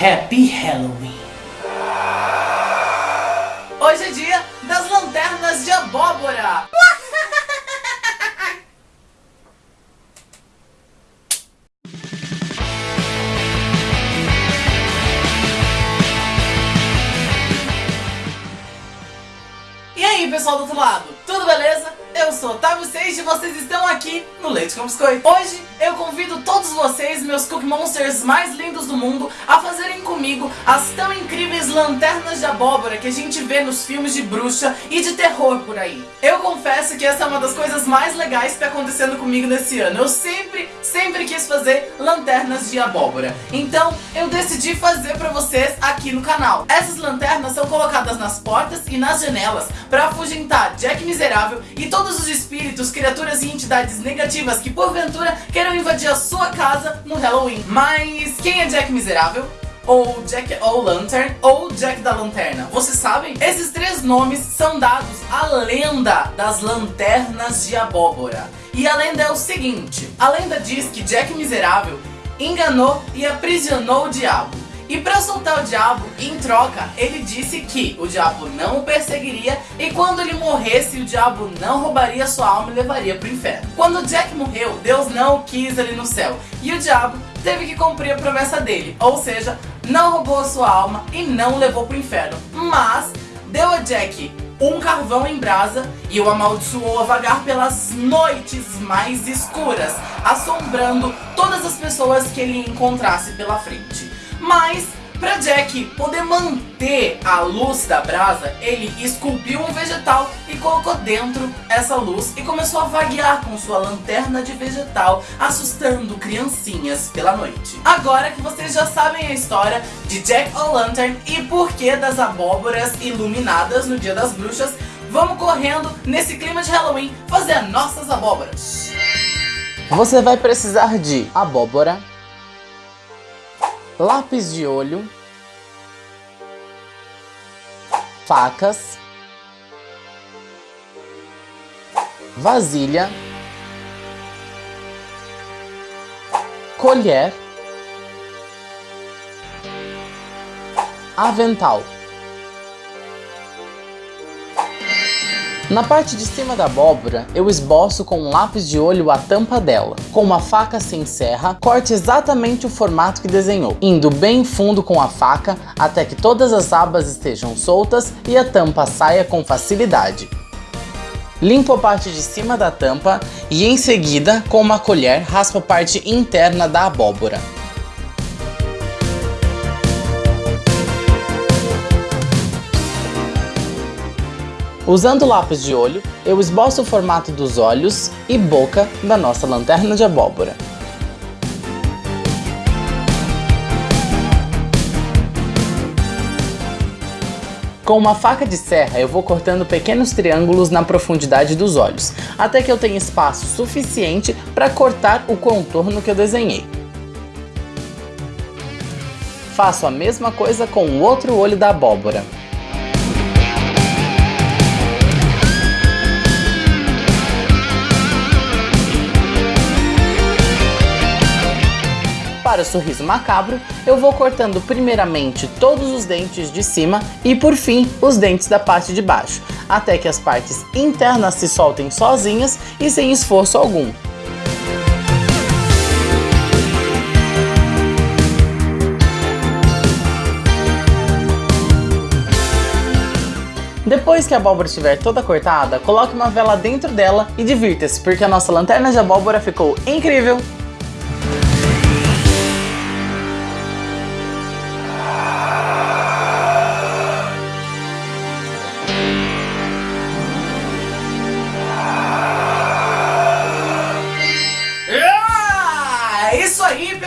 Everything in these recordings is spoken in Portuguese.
Happy Halloween! Hoje é dia das lanternas de abóbora! E aí pessoal do outro lado, tudo beleza? Eu sou Otávio Seixas e vocês estão aqui no Leite com Biscoito. Hoje eu convido todos vocês, meus Cookie Monsters mais lindos do mundo, a fazerem comigo as tão incríveis lanternas de abóbora que a gente vê nos filmes de bruxa e de terror por aí. Eu confesso que essa é uma das coisas mais legais que está acontecendo comigo nesse ano. Eu sempre, sempre quis fazer lanternas de abóbora. Então eu decidi fazer pra vocês aqui no canal. Essas lanternas são colocadas nas portas e nas janelas para afugentar Jack Miserável e todos todos os espíritos, criaturas e entidades negativas que porventura queiram invadir a sua casa no Halloween. Mas quem é Jack Miserável? ou Jack O'Lantern, ou Jack da Lanterna. Vocês sabem? Esses três nomes são dados à lenda das lanternas de abóbora. E a lenda é o seguinte, a lenda diz que Jack Miserável enganou e aprisionou o diabo. E para soltar o diabo, em troca, ele disse que o diabo não o perseguiria e quando ele morresse, o diabo não roubaria sua alma e levaria para o inferno. Quando Jack morreu, Deus não o quis ali no céu e o diabo teve que cumprir a promessa dele, ou seja, não roubou sua alma e não levou para o inferno, mas deu a Jack um carvão em brasa e o amaldiçoou a vagar pelas noites mais escuras, assombrando todas as pessoas que ele encontrasse pela frente. Mas, para Jack poder manter a luz da brasa, ele esculpiu um vegetal e colocou dentro essa luz e começou a vaguear com sua lanterna de vegetal, assustando criancinhas pela noite. Agora que vocês já sabem a história de Jack O'Lantern e porquê das abóboras iluminadas no Dia das Bruxas, vamos correndo nesse clima de Halloween fazer nossas abóboras. Você vai precisar de abóbora, lápis de olho, facas, vasilha, colher, avental. Na parte de cima da abóbora, eu esboço com um lápis de olho a tampa dela. Com uma faca sem serra, corte exatamente o formato que desenhou, indo bem fundo com a faca até que todas as abas estejam soltas e a tampa saia com facilidade. Limpo a parte de cima da tampa e em seguida, com uma colher, raspo a parte interna da abóbora. Usando lápis de olho, eu esboço o formato dos olhos e boca da nossa lanterna de abóbora. Com uma faca de serra eu vou cortando pequenos triângulos na profundidade dos olhos, até que eu tenha espaço suficiente para cortar o contorno que eu desenhei. Faço a mesma coisa com o outro olho da abóbora. O sorriso macabro, eu vou cortando primeiramente todos os dentes de cima e por fim os dentes da parte de baixo, até que as partes internas se soltem sozinhas e sem esforço algum. Depois que a abóbora estiver toda cortada, coloque uma vela dentro dela e divirta-se, porque a nossa lanterna de abóbora ficou incrível!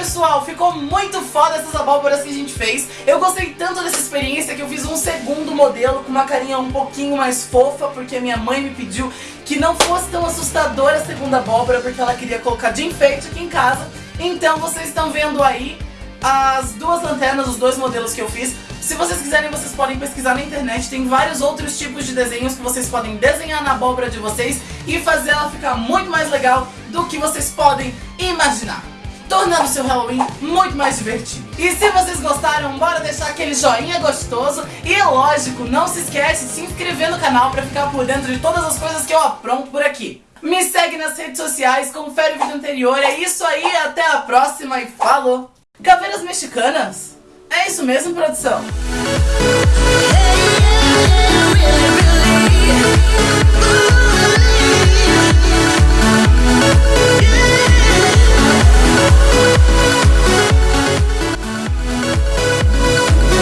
Pessoal, ficou muito foda essas abóboras que a gente fez. Eu gostei tanto dessa experiência que eu fiz um segundo modelo com uma carinha um pouquinho mais fofa, porque a minha mãe me pediu que não fosse tão assustadora a segunda abóbora, porque ela queria colocar de enfeite aqui em casa. Então vocês estão vendo aí as duas lanternas, os dois modelos que eu fiz. Se vocês quiserem, vocês podem pesquisar na internet, tem vários outros tipos de desenhos que vocês podem desenhar na abóbora de vocês e fazer ela ficar muito mais legal do que vocês podem imaginar. Tornando seu Halloween muito mais divertido. E se vocês gostaram, bora deixar aquele joinha gostoso e lógico, não se esquece de se inscrever no canal pra ficar por dentro de todas as coisas que eu apronto por aqui. Me segue nas redes sociais, confere o vídeo anterior, é isso aí, até a próxima e falou! Caveiras mexicanas? É isso mesmo, produção?